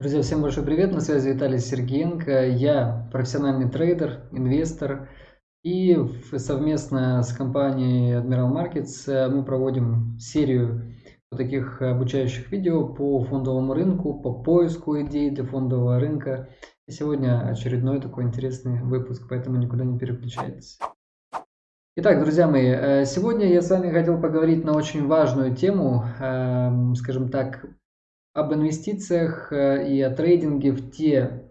Друзья, всем большой привет, на связи Виталий Сергеенко. Я профессиональный трейдер, инвестор. И совместно с компанией Admiral Markets э, мы проводим серию таких обучающих видео по фондовому рынку, по поиску идей для фондового рынка. И сегодня очередной такой интересный выпуск, поэтому никуда не переключайтесь. Итак, друзья мои, э, сегодня я с вами хотел поговорить на очень важную тему, эм, скажем так, об инвестициях э, и о трейдинге в те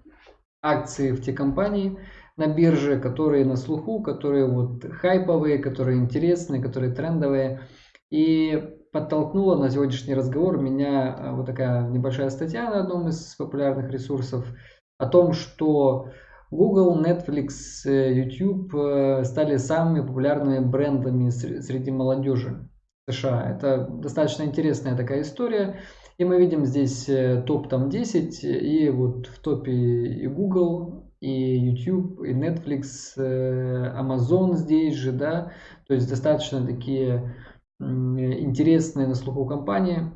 акции, в те компании на бирже, которые на слуху, которые вот хайповые, которые интересные, которые трендовые. И подтолкнула на сегодняшний разговор меня э, вот такая небольшая статья на одном из популярных ресурсов о том, что Google, Netflix, э, YouTube стали самыми популярными брендами среди молодежи США. Это достаточно интересная такая история. И мы видим здесь э, топ там 10, и вот в топе и Google, и YouTube, и Netflix, э, Amazon здесь же, да, то есть достаточно такие интересные на слуху компании.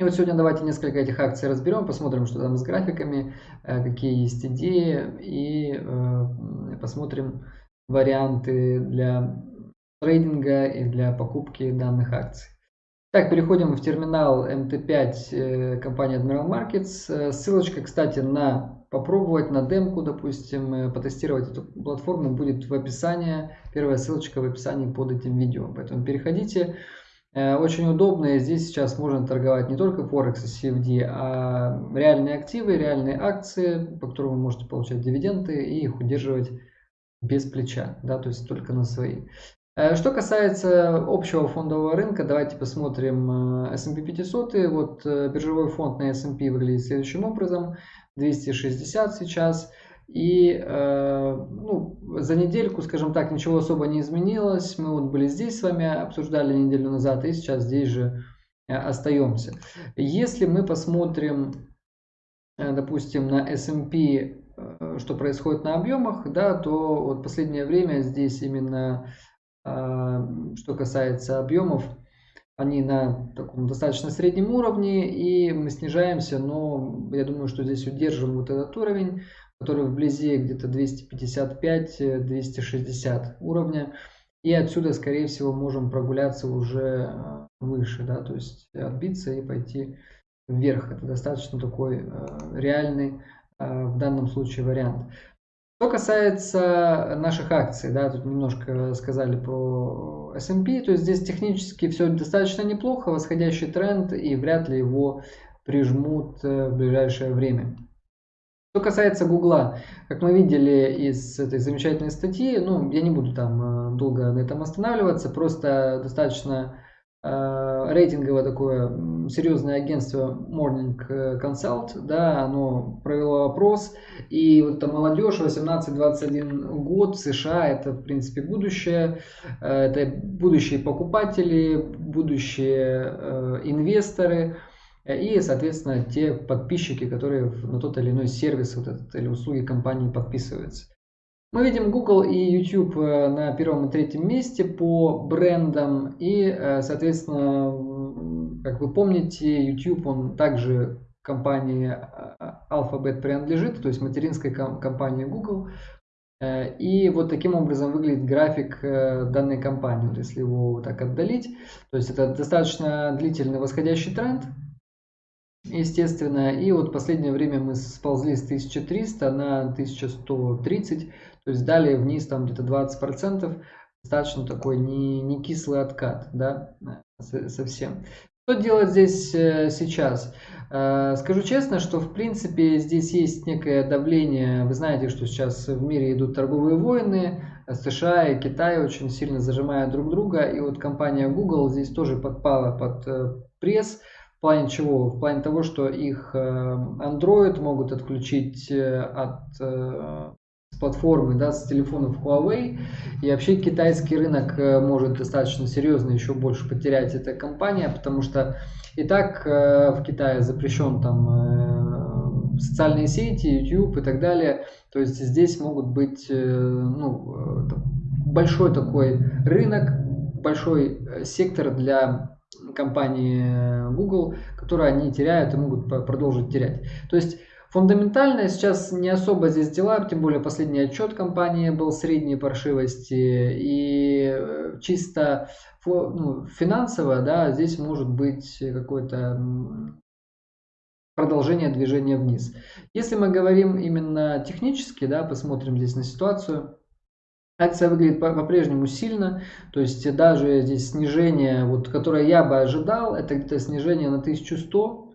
И вот сегодня давайте несколько этих акций разберем, посмотрим, что там с графиками, э, какие есть идеи, и посмотрим варианты для трейдинга и для покупки данных акций. Так, переходим в терминал MT5 э, компании Admiral Markets. Э, ссылочка, кстати, на попробовать, на демку, допустим, э, потестировать эту платформу будет в описании. Первая ссылочка в описании под этим видео. Поэтому переходите. Очень удобно. Здесь сейчас можно торговать не только Forex и CFD, а реальные активы, реальные акции, по которым вы можете получать дивиденды и их удерживать без плеча, да, то есть только на свои. Э, что касается общего фондового рынка, давайте посмотрим э, S&P 500. Вот э, биржевой фонд на S&P выглядит следующим образом. 260 сейчас. И ну, за недельку, скажем так, ничего особо не изменилось. Мы вот были здесь с вами, обсуждали неделю назад, и сейчас здесь же остаемся. Если мы посмотрим, допустим, на S&P, что происходит на объемах, да, то вот последнее время здесь именно что касается объемов, они на таком достаточно среднем уровне, и мы снижаемся, но я думаю, что здесь удержим вот этот уровень, который вблизи где-то 255-260 уровня. И отсюда, скорее всего, можем прогуляться уже а, выше, да, то есть отбиться и пойти вверх. Это достаточно такой а, реальный в данном случае вариант. Что касается наших акций, да, тут немножко сказали про S&P, то есть здесь технически все достаточно неплохо, восходящий тренд и вряд ли его прижмут э, в ближайшее время. Что касается Гугла, как мы видели из этой замечательной статьи, ну, я не буду там э, долго на этом останавливаться, просто достаточно рейтинговое такое серьезное агентство Morning Consult, да, оно провело опрос, и вот эта молодежь 18-21 год США, это в принципе будущее, э, это будущие покупатели, будущие э, инвесторы, и, соответственно, те подписчики, которые на тот или иной сервис вот этот, или услуги компании подписываются. Мы видим Google и YouTube э, на первом и третьем месте по брендам. И, э, соответственно, как вы помните, YouTube, он также компании э, Alphabet принадлежит, то есть материнской компании Google. И вот таким образом выглядит график данной компании, вот если его так отдалить. То есть это достаточно длительный восходящий тренд, естественно. И вот последнее время мы сползли с 1300 на 1130. То есть далее вниз там где-то 20%, достаточно такой не, не кислый откат, да, совсем. Что делать здесь э, сейчас? Э, скажу честно, что в принципе здесь есть некое давление. Вы знаете, что сейчас в мире идут торговые войны. США и Китай очень сильно зажимают друг друга. И вот компания Google здесь тоже подпала под э, пресс. В плане чего? В плане того, что их Android могут отключить от платформы, да, с телефонов Huawei. И вообще китайский рынок э, может достаточно серьезно еще больше потерять эта компания, потому что и так э, в Китае запрещен там э, социальные сети, YouTube и так далее. То есть здесь могут быть ну, большой такой рынок, большой сектор для компании Google, которые они теряют и могут продолжить терять. То есть Фундаментально сейчас не особо здесь дела, тем более последний отчет компании был средней паршивости. И э, чисто ну, финансово, да, здесь может быть какое-то продолжение движения вниз. Если мы говорим именно технически, да, посмотрим здесь на ситуацию, Акция выглядит по-прежнему сильно, то есть даже здесь снижение, вот, которое я бы ожидал, это где-то снижение на 1100,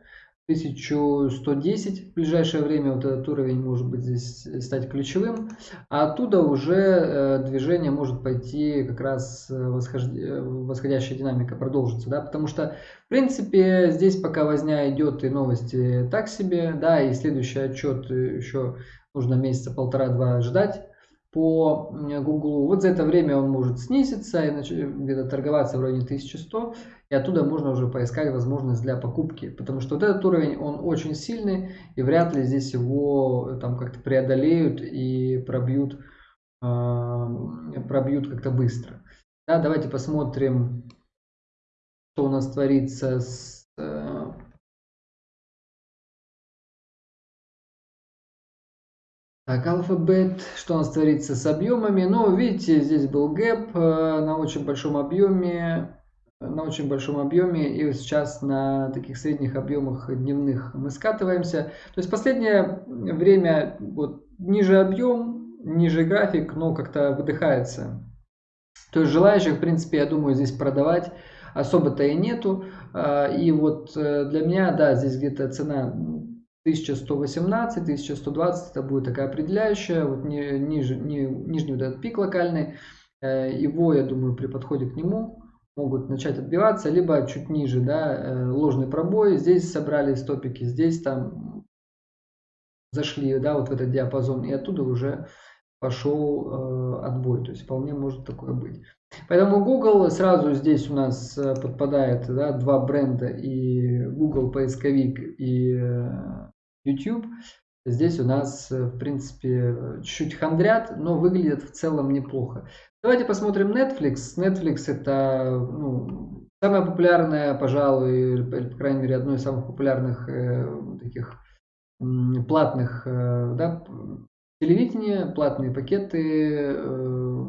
1110 в ближайшее время. Вот этот уровень может быть здесь стать ключевым, а оттуда уже э, движение может пойти как раз э, э, восходящая динамика продолжится, да, потому что в принципе здесь пока возня идет и новости так себе, да, и следующий отчет еще нужно месяца полтора-два ждать, по Google. Вот за это время он может снизиться и где-то торговаться в районе 1100. И оттуда можно уже поискать возможность для покупки. Потому что вот этот уровень, он очень сильный. И вряд ли здесь его там как-то преодолеют и пробьют, э, пробьют как-то быстро. Да, давайте посмотрим, что у нас творится с Так, алфабет, что у нас творится с объемами? Ну, видите, здесь был гэп э, на очень большом объеме, на очень большом объеме, и сейчас на таких средних объемах дневных мы скатываемся. То есть последнее время вот ниже объем, ниже график, но как-то выдыхается. То есть желающих, в принципе, я думаю, здесь продавать особо-то и нету. А, и вот э, для меня, да, здесь где-то цена 1118, 1120 это будет такая определяющая, вот ни, ниже, ни, нижний вот этот пик локальный, э, его, я думаю, при подходе к нему могут начать отбиваться, либо чуть ниже, да, э, ложный пробой, здесь собрали стопики, здесь там зашли, да, вот в этот диапазон, и оттуда уже пошел э, отбой, то есть вполне может такое быть. Поэтому Google сразу здесь у нас э, подпадает да, два бренда и Google поисковик и YouTube. Здесь у нас, э, в принципе, чуть-чуть хандрят, но выглядит в целом неплохо. Давайте посмотрим Netflix. Netflix это ну, самая популярная, пожалуй, по крайней мере, одно из самых популярных э, таких платных э, да, телевидения, платные пакеты, э,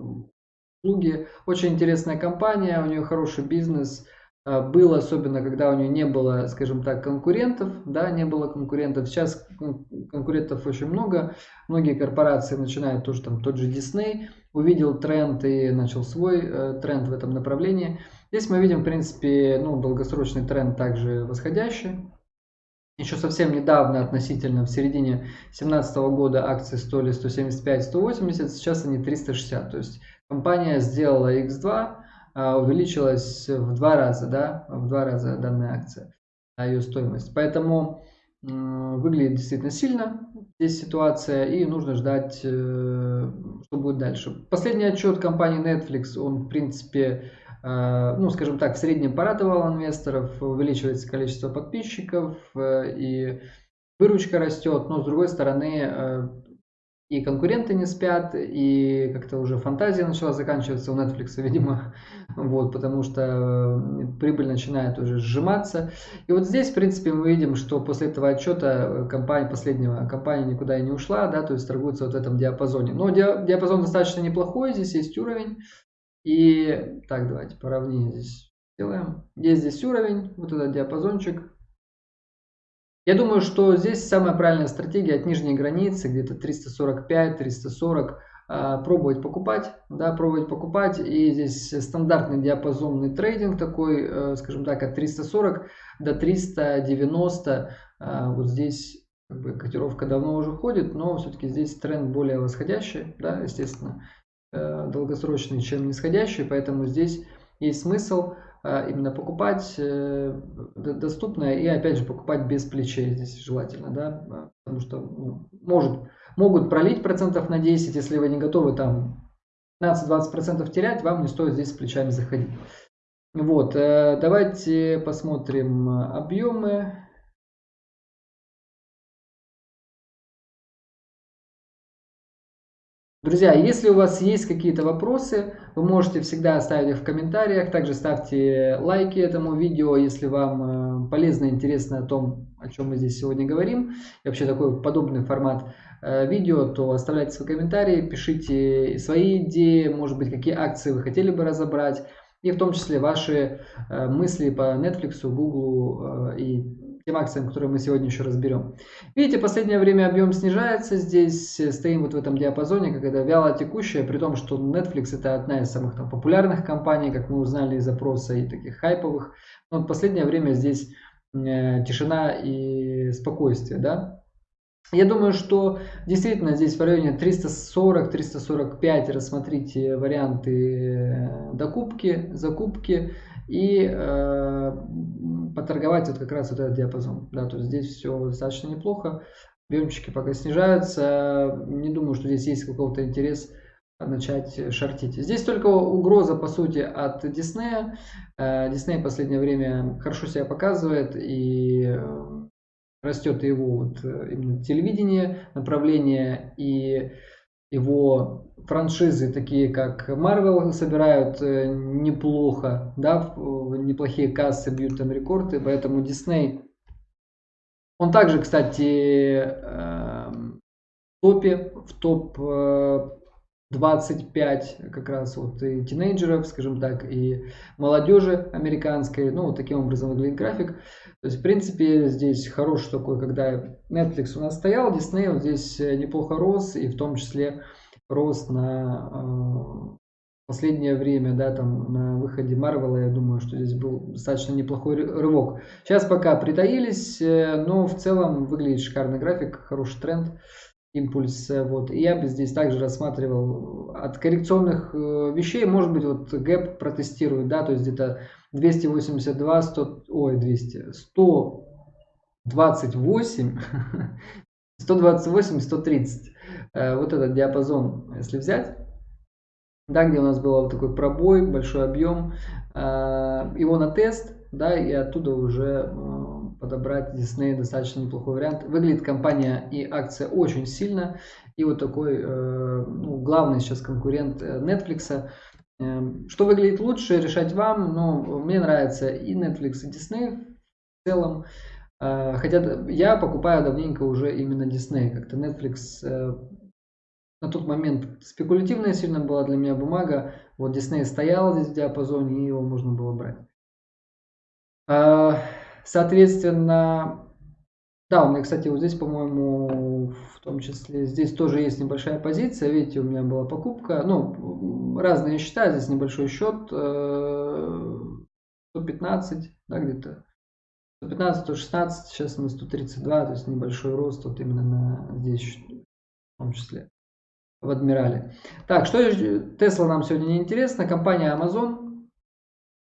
услуги. Очень интересная компания, у нее хороший бизнес. А, было, особенно когда у нее не было, скажем так, конкурентов, да, не было конкурентов. Сейчас конкурентов очень много. Многие корпорации начинают тоже, там, тот же Disney увидел тренд и начал свой э, тренд в этом направлении. Здесь мы видим, в принципе, ну, долгосрочный тренд также восходящий. Еще совсем недавно, относительно в середине 2017 года акции стоили 175-180, сейчас они 360. То есть компания сделала X2, а, увеличилась в два раза, да, в два раза данная акция, ее стоимость. Поэтому выглядит действительно сильно здесь ситуация и нужно ждать, э, что будет дальше. Последний отчет компании Netflix, он в принципе, э, ну скажем так, в среднем порадовал инвесторов, увеличивается количество подписчиков э, и выручка растет, но с другой стороны и конкуренты не спят, и как-то уже фантазия начала заканчиваться у Netflix, видимо, вот, потому что э, прибыль начинает уже сжиматься. И вот здесь, в принципе, мы видим, что после этого отчета компания последнего, компания никуда и не ушла, да, то есть торгуется вот в этом диапазоне. Но диапазон достаточно неплохой, здесь есть уровень. И так, давайте поровнее здесь сделаем. Есть здесь уровень, вот этот диапазончик, я думаю, что здесь самая правильная стратегия от нижней границы, где-то 345-340, а, пробовать покупать, да, пробовать покупать. И здесь стандартный диапазонный трейдинг такой, э, скажем так, от 340 до 390. А, вот здесь как бы, котировка давно уже ходит, но все-таки здесь тренд более восходящий, да, естественно, э, долгосрочный, чем нисходящий, поэтому здесь есть смысл именно покупать э, доступное и опять же покупать без плечей здесь желательно, да, а, потому что ну, может, могут пролить процентов на 10, если вы не готовы там 15-20 процентов терять, вам не стоит здесь с плечами заходить. Вот, э, давайте посмотрим объемы. Друзья, если у вас есть какие-то вопросы, вы можете всегда оставить их в комментариях. Также ставьте лайки этому видео, если вам э, полезно и интересно о том, о чем мы здесь сегодня говорим. И вообще такой подобный формат э, видео, то оставляйте свои комментарии, пишите свои идеи, может быть, какие акции вы хотели бы разобрать. И в том числе ваши э, мысли по Netflix, Google и тем акциям, которые мы сегодня еще разберем. Видите, последнее время объем снижается. Здесь э, стоим вот в этом диапазоне, когда вяло текущая, при том, что Netflix это одна из самых там, популярных компаний, как мы узнали из опроса, и таких хайповых. Но в последнее время здесь э, тишина и спокойствие, да. Я думаю, что действительно здесь в районе 340-345 рассмотрите варианты э, докупки, закупки и э, поторговать вот как раз вот этот диапазон. Да, то есть здесь все достаточно неплохо. Объемчики пока снижаются. Не думаю, что здесь есть какого-то интерес начать шортить. Здесь только угроза, по сути, от. Disney э, в последнее время хорошо себя показывает и э, растет его вот э, именно телевидение, направление и его франшизы, такие как Marvel, собирают э, неплохо, да, неплохие кассы, бьют там рекорды, поэтому Disney, он также, кстати, эм, в топе, в топ 25 э, как раз вот и тинейджеров, скажем так, и молодежи американской. Ну, вот таким образом выглядит график. То есть, в принципе, здесь хороший такой, когда Netflix у нас стоял, Disney вот здесь э, неплохо рос, и в том числе рос на э, последнее время, да, там на выходе Марвела, я думаю, что здесь был достаточно неплохой рывок. Сейчас пока притаились, э, но в целом выглядит шикарный график, хороший тренд, импульс. Вот. И я бы здесь также рассматривал от коррекционных э, вещей, может быть, вот гэп протестирует, да, то есть где-то 282, 100, ой, 200, 128, 128, 130. Вот этот диапазон, если взять, да, где у нас был вот такой пробой, большой объем, э, его на тест, да, и оттуда уже э, подобрать Disney достаточно неплохой вариант. Выглядит компания и акция очень сильно, и вот такой э, ну, главный сейчас конкурент Netflix. Эм, что выглядит лучше, решать вам, но мне нравится и Netflix, и Disney в целом. Хотя я покупаю давненько уже именно Disney. Как-то Netflix на тот момент спекулятивная сильно была для меня бумага. Вот Disney стоял здесь в диапазоне, и его можно было брать. Соответственно, да, у меня, кстати, вот здесь, по-моему, в том числе, здесь тоже есть небольшая позиция. Видите, у меня была покупка, ну, разные счета, здесь небольшой счет, 115, э, да, где-то. 115, 116, сейчас на 132, то есть небольшой рост вот именно на здесь в том числе в Адмирале. Так, что Тесла нам сегодня не интересно? Компания Amazon.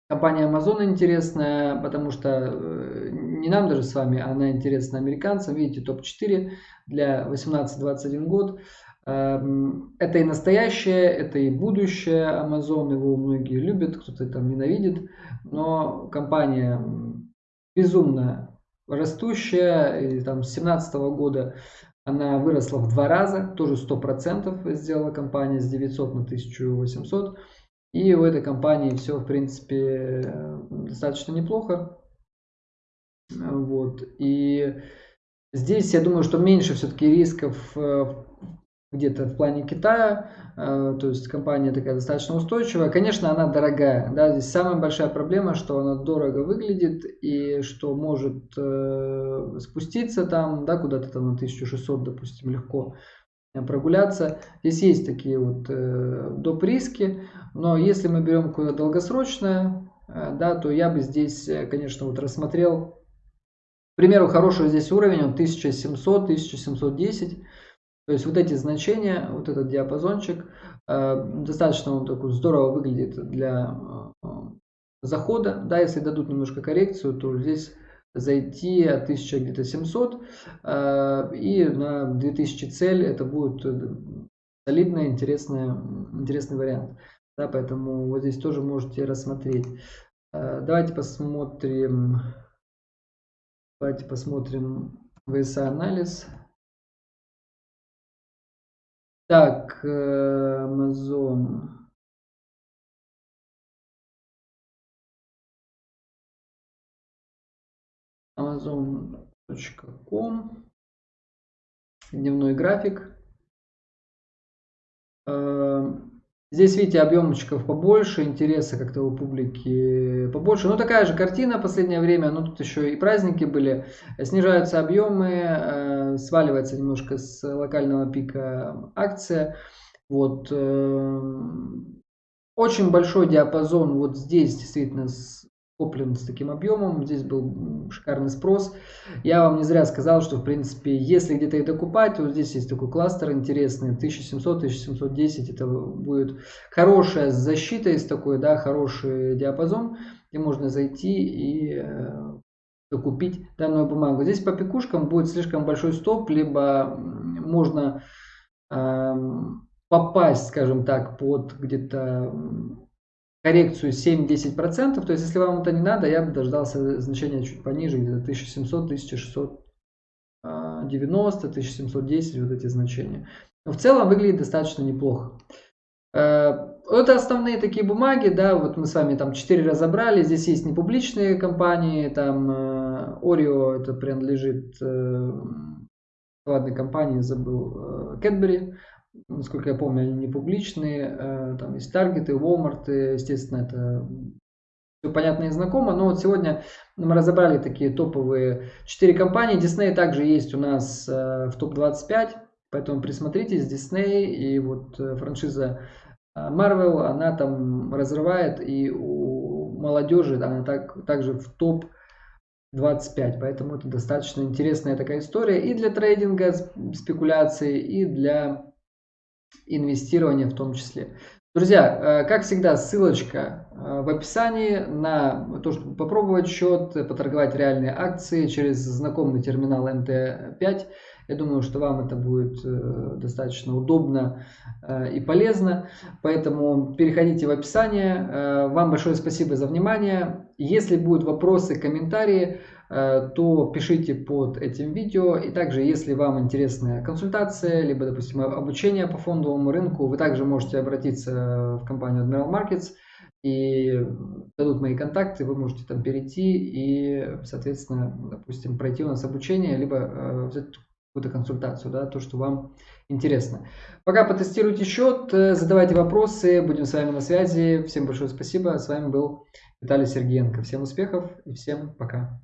Компания Amazon интересная, потому что э, не нам даже с вами, она интересна американцам. Видите, топ-4 для 18-21 год. Эм, это и настоящее, это и будущее Amazon. Его многие любят, кто-то там ненавидит. Но компания безумно растущая. И там с 2017 года она выросла в два раза, тоже 100% сделала компания с 900 на 1800. И у этой компании все, в принципе, достаточно неплохо. Вот. И здесь, я думаю, что меньше все-таки рисков э, где-то в плане Китая, э, то есть компания такая достаточно устойчивая. Конечно, она дорогая, да, здесь самая большая проблема, что она дорого выглядит и что может э, спуститься там, да, куда-то там на 1600, допустим, легко прогуляться. Здесь есть такие вот э, доп. риски, но если мы берем какое-то долгосрочное, э, да, то я бы здесь, э, конечно, вот рассмотрел, к примеру, хороший здесь уровень, он 1700-1710, то есть вот эти значения, вот этот диапазончик, э, достаточно он такой здорово выглядит для захода. Да, если дадут немножко коррекцию, то здесь зайти от 1000 где-то 700 э, и на 2000 цель это будет солидный, интересный, интересный вариант. Да, поэтому вот здесь тоже можете рассмотреть. Давайте посмотрим, давайте посмотрим VSA анализ. Так, Amazon. Amazon.com. Дневной график. Здесь, видите, объемчиков побольше, интереса как-то у публики побольше. Ну, такая же картина последнее время, но тут еще и праздники были. Снижаются объемы, э, сваливается немножко с локального пика акция. Вот. Э, очень большой диапазон вот здесь действительно куплен с таким объемом, здесь был шикарный спрос. Я вам не зря сказал, что в принципе, если где-то и докупать, то здесь есть такой кластер интересный, 1700-1710, это будет хорошая защита из такой, да, хороший диапазон, где можно зайти и э, докупить данную бумагу. Здесь по пикушкам будет слишком большой стоп, либо можно э, попасть, скажем так, под где-то коррекцию 7-10%. То есть, если вам это не надо, я бы дождался значения чуть пониже, где-то 1700, 1690, 1710, вот эти значения. Но в целом выглядит достаточно неплохо. Э, это основные такие бумаги, да, вот мы с вами там 4 разобрали, здесь есть непубличные компании, там э, Oreo, это принадлежит э, ладной компании, забыл, Cadbury, насколько я помню, они не публичные, э, там есть таргеты, Walmart, естественно, это все понятно и знакомо, но вот сегодня мы разобрали такие топовые 4 компании, Disney также есть у нас э, в топ-25, поэтому присмотритесь, Disney и вот э, франшиза Marvel, она там разрывает, и у молодежи она так, также в топ 25. Поэтому это достаточно интересная такая история и для трейдинга, спекуляции, и для инвестирования в том числе. Друзья, э, как всегда, ссылочка э, в описании на то, чтобы попробовать счет, поторговать реальные акции через знакомый терминал МТ5. Я думаю, что вам это будет э, достаточно удобно и полезно. Поэтому переходите в описание. Вам большое спасибо за внимание. Если будут вопросы, комментарии, то пишите под этим видео. И также, если вам интересна консультация, либо, допустим, обучение по фондовому рынку, вы также можете обратиться в компанию Admiral Markets и дадут мои контакты, вы можете там перейти и, соответственно, допустим, пройти у нас обучение, либо э, взять какую-то консультацию, да, то, что вам интересно. Пока потестируйте счет, э, задавайте вопросы, будем с вами на связи. Всем большое спасибо. С вами был Виталий Сергеенко. Всем успехов и всем пока.